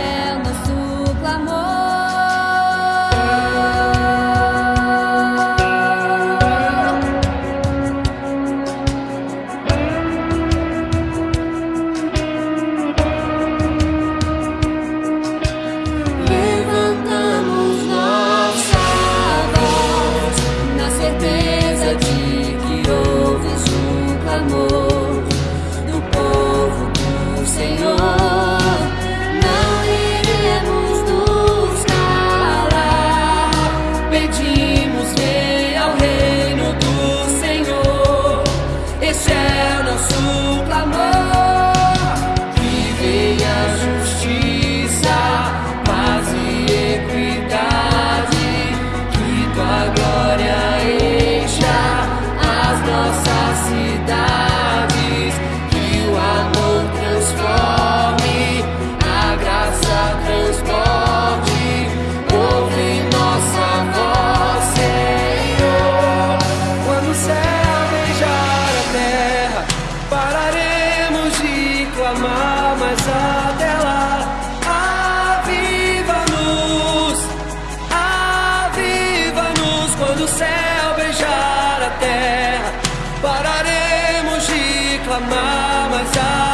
céu nosso clamor. amar, mas até lá aviva-nos, aviva-nos quando o céu beijar a terra. Pararemos de clamar, mas até